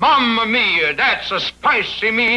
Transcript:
Mamma mia, that's a spicy meme.